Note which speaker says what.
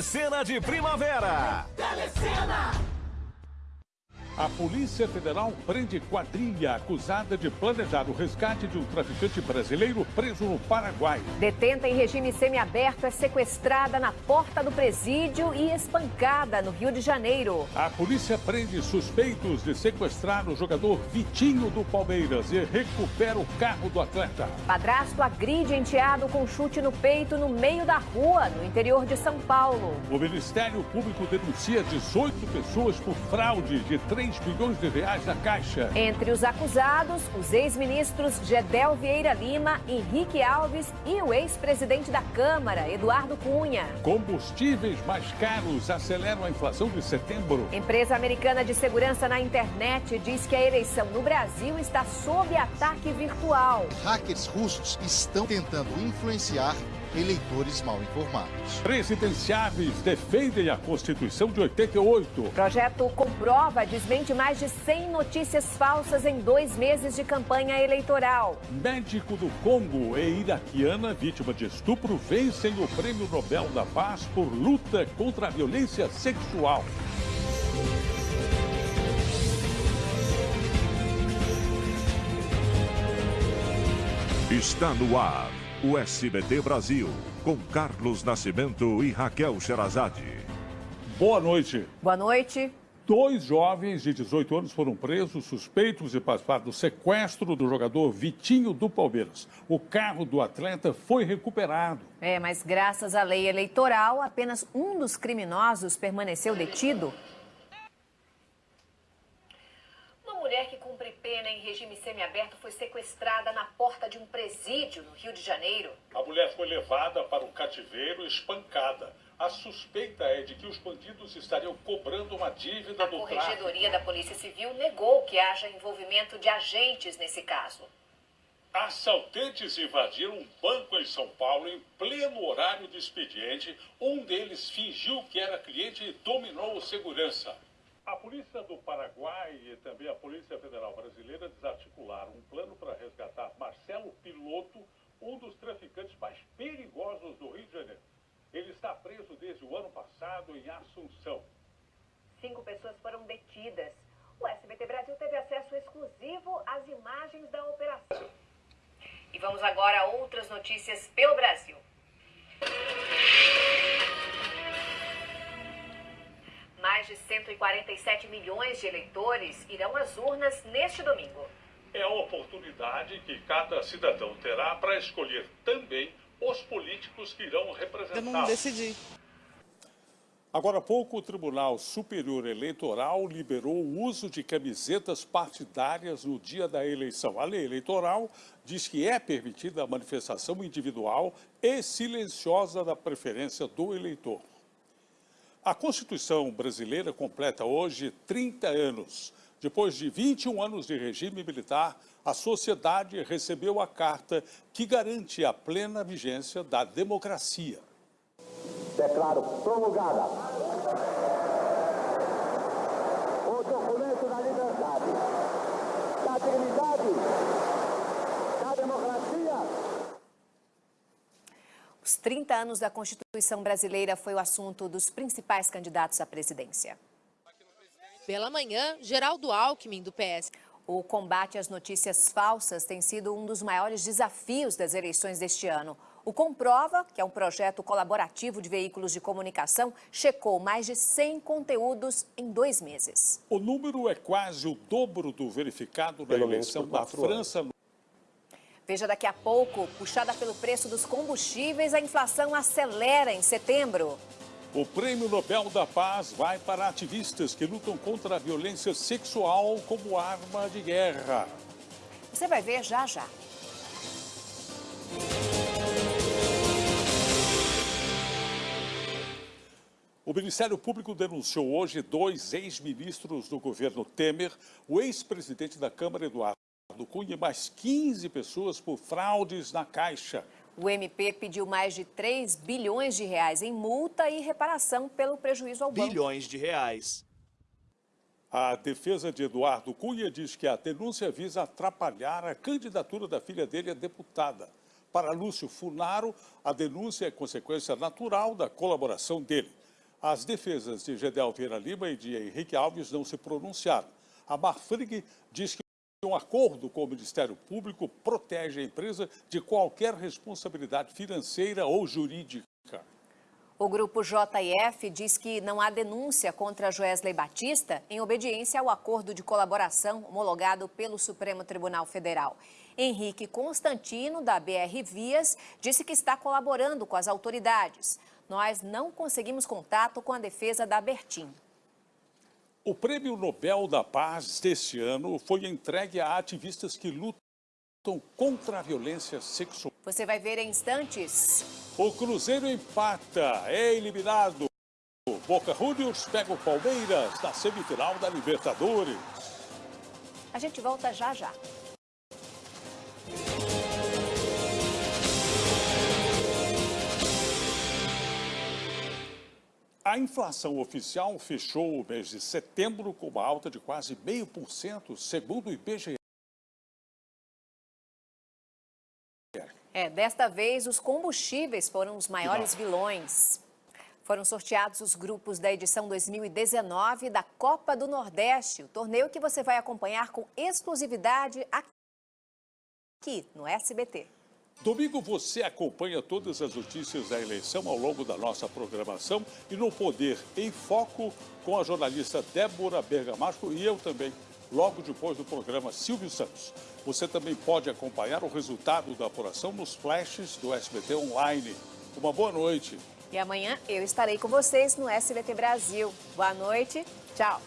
Speaker 1: Cena de primavera.
Speaker 2: Telecena.
Speaker 3: A Polícia Federal prende quadrilha acusada de planejar o resgate de um traficante brasileiro preso no Paraguai.
Speaker 4: Detenta em regime semiaberto é sequestrada na porta do presídio e espancada no Rio de Janeiro.
Speaker 3: A polícia prende suspeitos de sequestrar o jogador Vitinho do Palmeiras e recupera o carro do atleta.
Speaker 4: Padrasto agride enteado com chute no peito no meio da rua, no interior de São Paulo.
Speaker 3: O Ministério Público denuncia 18 pessoas por fraude de 3 bilhões de reais da Caixa.
Speaker 4: Entre os acusados, os ex-ministros Gedel Vieira Lima, Henrique Alves e o ex-presidente da Câmara, Eduardo Cunha.
Speaker 3: Combustíveis mais caros aceleram a inflação de setembro.
Speaker 4: Empresa americana de segurança na internet diz que a eleição no Brasil está sob ataque virtual.
Speaker 5: Hackers russos estão tentando influenciar eleitores mal informados.
Speaker 3: Presidenciáveis defendem a Constituição de 88.
Speaker 4: Projeto comprova desmente mais de 100 notícias falsas em dois meses de campanha eleitoral.
Speaker 3: Médico do Congo e iraquiana vítima de estupro vencem o Prêmio Nobel da Paz por luta contra a violência sexual.
Speaker 6: Está no ar o SBT Brasil, com Carlos Nascimento e Raquel Sherazade.
Speaker 3: Boa noite.
Speaker 4: Boa noite.
Speaker 3: Dois jovens de 18 anos foram presos suspeitos de participar do sequestro do jogador Vitinho do Palmeiras. O carro do atleta foi recuperado.
Speaker 4: É, mas graças à lei eleitoral, apenas um dos criminosos permaneceu detido
Speaker 7: pena em regime semiaberto foi sequestrada na porta de um presídio no Rio de Janeiro.
Speaker 3: A mulher foi levada para um cativeiro espancada. A suspeita é de que os bandidos estariam cobrando uma dívida
Speaker 7: a
Speaker 3: do
Speaker 7: tráfico. A Corregedoria da Polícia Civil negou que haja envolvimento de agentes nesse caso.
Speaker 3: Assaltantes invadiram um banco em São Paulo em pleno horário de expediente. Um deles fingiu que era cliente e dominou o segurança. A polícia do Paraguai e também a Polícia Federal Brasileira desarticularam um plano para resgatar Marcelo Piloto, um dos traficantes mais perigosos do Rio de Janeiro. Ele está preso desde o ano passado em Assunção.
Speaker 7: Cinco pessoas foram detidas. O SBT Brasil teve acesso exclusivo às imagens da operação. E vamos agora a outras notícias pelo Brasil. De 147 milhões de eleitores irão às urnas neste domingo.
Speaker 3: É a oportunidade que cada cidadão terá para escolher também os políticos que irão representar. Eu
Speaker 8: não decidi.
Speaker 3: Agora há pouco, o Tribunal Superior Eleitoral liberou o uso de camisetas partidárias no dia da eleição. A lei eleitoral diz que é permitida a manifestação individual e silenciosa da preferência do eleitor. A Constituição brasileira completa hoje 30 anos. Depois de 21 anos de regime militar, a sociedade recebeu a carta que garante a plena vigência da democracia.
Speaker 9: Declaro promulgada. O documento da liberdade, da dignidade, da democracia
Speaker 4: os 30 anos da Constituição brasileira foi o assunto dos principais candidatos à presidência.
Speaker 10: Pela manhã, Geraldo Alckmin, do PS.
Speaker 4: O combate às notícias falsas tem sido um dos maiores desafios das eleições deste ano. O Comprova, que é um projeto colaborativo de veículos de comunicação, checou mais de 100 conteúdos em dois meses.
Speaker 3: O número é quase o dobro do verificado na Pelo eleição da França
Speaker 4: Veja daqui a pouco, puxada pelo preço dos combustíveis, a inflação acelera em setembro.
Speaker 3: O Prêmio Nobel da Paz vai para ativistas que lutam contra a violência sexual como arma de guerra.
Speaker 4: Você vai ver já já.
Speaker 3: O Ministério Público denunciou hoje dois ex-ministros do governo Temer, o ex-presidente da Câmara, Eduardo do Cunha mais 15 pessoas por fraudes na Caixa.
Speaker 4: O MP pediu mais de 3 bilhões de reais em multa e reparação pelo prejuízo ao
Speaker 11: banco. Bilhões de reais.
Speaker 3: A defesa de Eduardo Cunha diz que a denúncia visa atrapalhar a candidatura da filha dele a deputada. Para Lúcio Funaro, a denúncia é consequência natural da colaboração dele. As defesas de Gedel Vieira Lima e de Henrique Alves não se pronunciaram. A Marfrig diz que um acordo com o Ministério Público protege a empresa de qualquer responsabilidade financeira ou jurídica.
Speaker 4: O grupo JF diz que não há denúncia contra Joesley Batista em obediência ao acordo de colaboração homologado pelo Supremo Tribunal Federal. Henrique Constantino, da BR Vias, disse que está colaborando com as autoridades. Nós não conseguimos contato com a defesa da Bertin.
Speaker 3: O Prêmio Nobel da Paz deste ano foi entregue a ativistas que lutam contra a violência sexual.
Speaker 4: Você vai ver em instantes.
Speaker 3: O Cruzeiro empata, é eliminado. Boca Juniors pega o Palmeiras na semifinal da Libertadores.
Speaker 4: A gente volta já já.
Speaker 3: A inflação oficial fechou o mês de setembro com uma alta de quase meio por cento, segundo o IPGE.
Speaker 4: É, desta vez os combustíveis foram os maiores vilões. Foram sorteados os grupos da edição 2019 da Copa do Nordeste, o torneio que você vai acompanhar com exclusividade aqui no SBT.
Speaker 3: Domingo você acompanha todas as notícias da eleição ao longo da nossa programação e no Poder em Foco com a jornalista Débora Bergamasco e eu também, logo depois do programa Silvio Santos. Você também pode acompanhar o resultado da apuração nos flashes do SBT Online. Uma boa noite.
Speaker 4: E amanhã eu estarei com vocês no SBT Brasil. Boa noite, tchau.